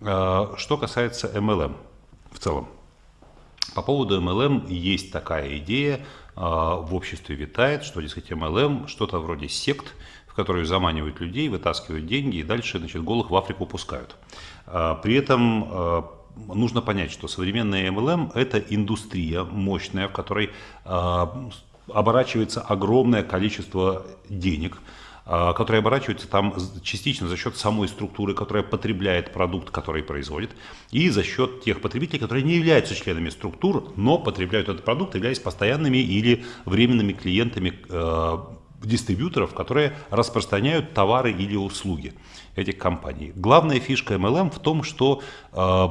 Э, что касается MLM в целом. По поводу MLM есть такая идея, э, в обществе витает, что, дескать, MLM что-то вроде сект, в которые заманивают людей, вытаскивают деньги и дальше значит, голых в Африку пускают. Э, при этом нужно понять, что современная MLM – это индустрия мощная, в которой оборачивается огромное количество денег – которые оборачиваются там частично за счет самой структуры, которая потребляет продукт, который производит, и за счет тех потребителей, которые не являются членами структур, но потребляют этот продукт, являясь постоянными или временными клиентами э, дистрибьюторов, которые распространяют товары или услуги этих компаний. Главная фишка MLM в том, что э,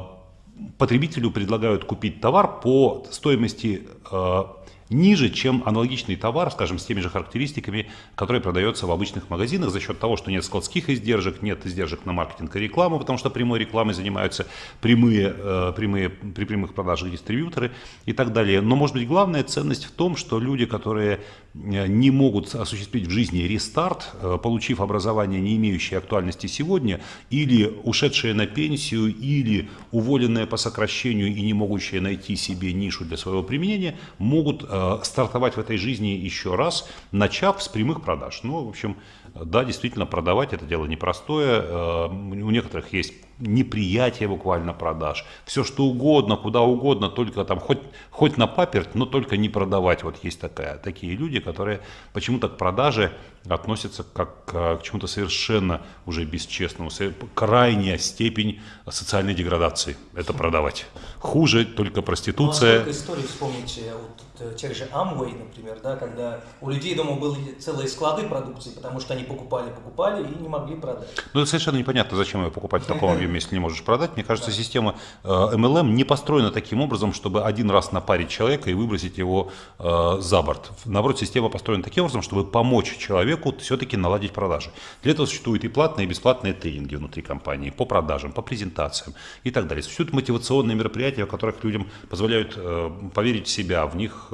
потребителю предлагают купить товар по стоимости э, ниже, чем аналогичный товар, скажем, с теми же характеристиками, который продается в обычных магазинах за счет того, что нет складских издержек, нет издержек на маркетинг и рекламу, потому что прямой рекламой занимаются прямые, э, прямые, при прямых продажах дистрибьюторы и так далее. Но, может быть, главная ценность в том, что люди, которые э, не могут осуществить в жизни рестарт, э, получив образование, не имеющее актуальности сегодня, или ушедшие на пенсию, или уволенные по сокращению и не могущие найти себе нишу для своего применения, могут стартовать в этой жизни еще раз, начав с прямых продаж. Ну, в общем, да, действительно, продавать это дело непростое. Э, у некоторых есть неприятие буквально продаж. Все что угодно, куда угодно, только там хоть, хоть на паперть, но только не продавать. Вот есть такая, такие люди, которые почему-то к продаже относятся как к чему-то совершенно уже бесчестному. Крайняя степень социальной деградации – это продавать. Хуже только проституция. Ну, а истории вспомните вот, э, тех же Amway, например, да, когда у людей дома были целые склады продукции, потому что они покупали, покупали и не могли продать. Ну, это совершенно непонятно, зачем ее покупать в таком объеме, если не можешь продать. Мне кажется, система MLM э, не построена таким образом, чтобы один раз напарить человека и выбросить его э, за борт. Наоборот, система построена таким образом, чтобы помочь человеку все-таки наладить продажи. Для этого существуют и платные, и бесплатные тренинги внутри компании по продажам, по презентациям и так далее. Существуют мотивационные мероприятия, в которых людям позволяют э, поверить в себя, в них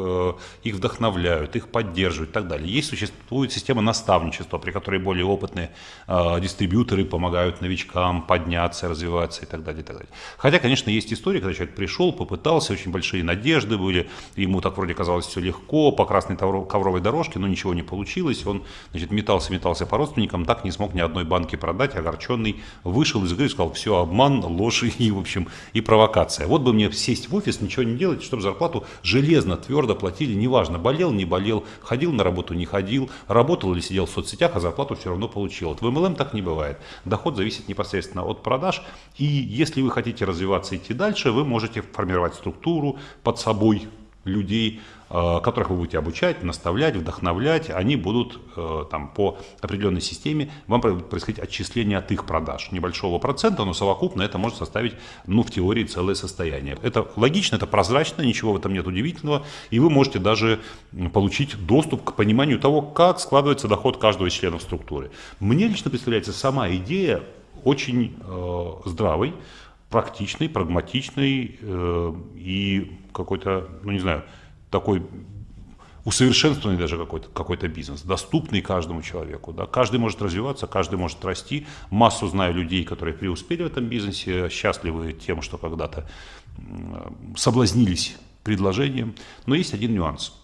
их вдохновляют, их поддерживают и так далее. Есть существует система наставничества, при которой более опытные дистрибьюторы помогают новичкам подняться, развиваться и так далее, и так далее. Хотя, конечно, есть история, когда человек пришел, попытался, очень большие надежды были, ему так вроде казалось все легко, по красной ковровой дорожке, но ничего не получилось, он, значит, метался, метался по родственникам, так не смог ни одной банки продать, огорченный, вышел из игры и сказал, все, обман, ложь и, в общем, и провокация. Вот бы мне сесть в офис, ничего не делать, чтобы зарплату железно, твердо платили, неважно, болел, не болел, ходил на работу, не ходил, работал или сидел в соцсетях, а зарплату все равно получил. Вот в MLM так не бывает. Доход зависит непосредственно от продаж, и если вы хотите развиваться и идти дальше, вы можете формировать структуру под собой людей, э, которых вы будете обучать, наставлять, вдохновлять, они будут э, там, по определенной системе, вам происходить отчисление от их продаж. Небольшого процента, но совокупно это может составить, ну, в теории, целое состояние. Это логично, это прозрачно, ничего в этом нет удивительного, и вы можете даже получить доступ к пониманию того, как складывается доход каждого из членов структуры. Мне лично представляется сама идея очень э, здравый, практичный, прагматичный э, и какой-то, ну не знаю, такой усовершенствованный даже какой-то какой бизнес, доступный каждому человеку. Да? Каждый может развиваться, каждый может расти. Массу знаю людей, которые преуспели в этом бизнесе, счастливы тем, что когда-то соблазнились предложением. Но есть один нюанс.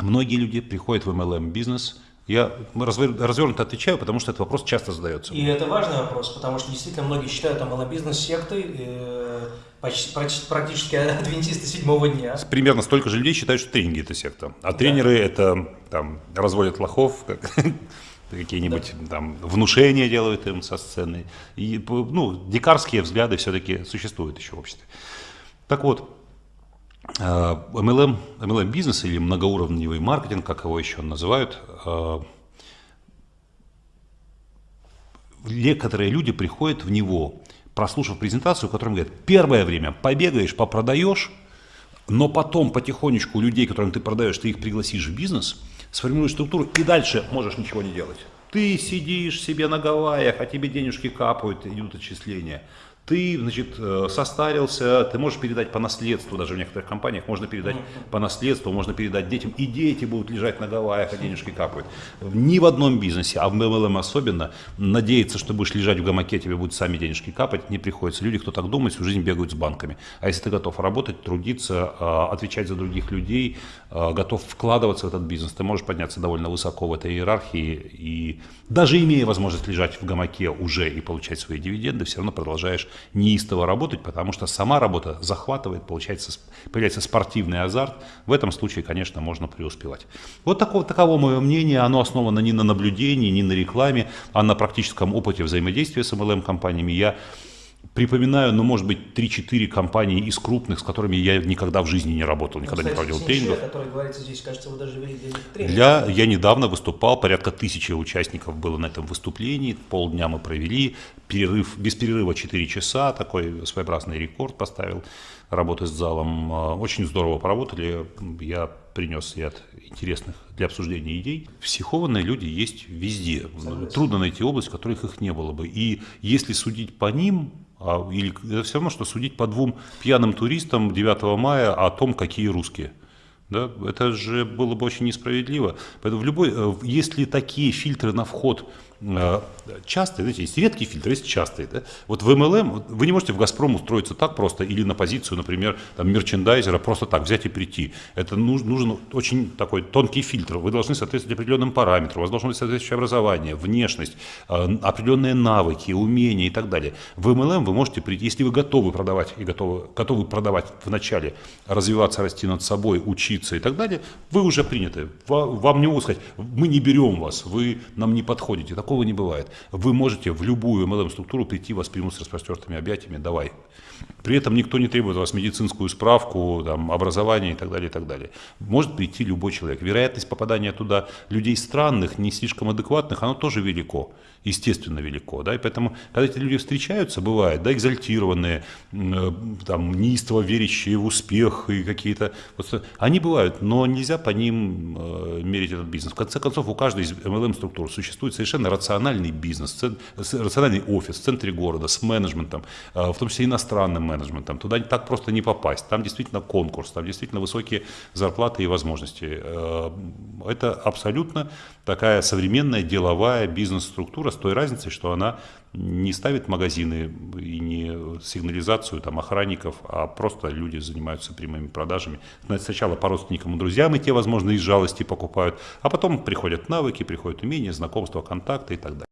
Многие люди приходят в MLM-бизнес – я развернуто отвечаю, потому что этот вопрос часто задается. И это важный вопрос, потому что действительно многие считают там бизнес сектой, э, почти, практически адвентисты седьмого дня. Примерно столько же людей считают, что тренинги это секта. А да. тренеры это там разводят лохов, как какие-нибудь да. там внушения делают им со сцены. И, ну, дикарские взгляды все-таки существуют еще в обществе. Так вот, MLM, э, MLM бизнес или многоуровневый маркетинг, как его еще называют, э, некоторые люди приходят в него, прослушав презентацию, в которой говорят, первое время побегаешь, попродаешь, но потом потихонечку людей, которым ты продаешь, ты их пригласишь в бизнес, сформируешь структуру и дальше можешь ничего не делать. Ты сидишь себе на Гавайях, а тебе денежки капают, идут отчисления. Ты, значит, э, состарился, ты можешь передать по наследству, даже в некоторых компаниях можно передать по наследству, можно передать детям, и дети будут лежать на Гавайях, а денежки капают. Ни в одном бизнесе, а в MLM особенно, надеяться, что будешь лежать в гамаке, тебе будут сами денежки капать, не приходится. Люди, кто так думает, всю жизнь бегают с банками. А если ты готов работать, трудиться, э, отвечать за других людей, э, готов вкладываться в этот бизнес, ты можешь подняться довольно высоко в этой иерархии, и даже имея возможность лежать в гамаке уже и получать свои дивиденды, все равно продолжаешь неистово работать, потому что сама работа захватывает, получается, появляется спортивный азарт. В этом случае, конечно, можно преуспевать. Вот такого, таково мое мнение. Оно основано не на наблюдении, не на рекламе, а на практическом опыте взаимодействия с MLM-компаниями. Я припоминаю, ну, может быть, 3-4 компании из крупных, с которыми я никогда в жизни не работал, никогда Ну, не проводил тренингов. о которой говорится здесь, кажется, вы даже вели для них тренинг. Для, я недавно выступал, порядка тысячи участников было на этом выступлении, полдня мы провели, перерыв, без перерыва 4 часа, такой своеобразный рекорд поставил работы с залом. А, Очень здорово поработали, я принес ряд интересных для обсуждения идей. Психованные люди есть везде. Трудно найти область, в которых их не было бы. И если судить по ним, а, или это все равно, что судить по двум пьяным туристам 9 мая о том, какие русские. Да, это же было бы очень несправедливо. Поэтому в любой, э, если такие фильтры на вход частые, знаете, есть редкие фильтры, есть частые. Да? Вот в MLM вы не можете в «Газпром» устроиться так просто или на позицию, например, там, мерчендайзера просто так взять и прийти. Это нужен, очень такой тонкий фильтр. Вы должны соответствовать определенным параметрам, у вас должно быть соответствующее образование, внешность, э, определенные навыки, умения и так далее. В MLM вы можете прийти, если вы готовы продавать и готовы, готовы продавать вначале, развиваться, расти над собой, учиться и так далее, вы уже приняты. Ва- Вам не могут сказать, мы не берем вас, вы нам не подходите. Такого не бывает. Вы можете в любую MLM-структуру прийти, вас примут с распростертыми объятиями, давай. При этом никто не требует от вас медицинскую справку, там, образование и так далее, и так далее. Может прийти любой человек. Вероятность попадания туда людей странных, не слишком адекватных, оно тоже велико, естественно велико. Да? И поэтому, когда эти люди встречаются, бывает, да, экзальтированные, э, там, неистово верящие в успех и какие-то... Вот, они бывают, но нельзя по ним э, мерить этот бизнес. В конце концов, у каждой из MLM-структур существует совершенно рациональный бизнес, рациональный офис в центре города с менеджментом, э, в том числе иностранным менеджментом. Туда так просто не попасть. Там действительно конкурс, там действительно высокие зарплаты и возможности. Э, Это абсолютно такая современная деловая бизнес-структура с той разницей, что она не ставит магазины и не сигнализацию там, охранников, а просто люди занимаются прямыми продажами. Сначала по родственникам и друзьям, и те, возможно, из жалости покупают, а потом приходят навыки, приходят умения, знакомства, контакты и так далее.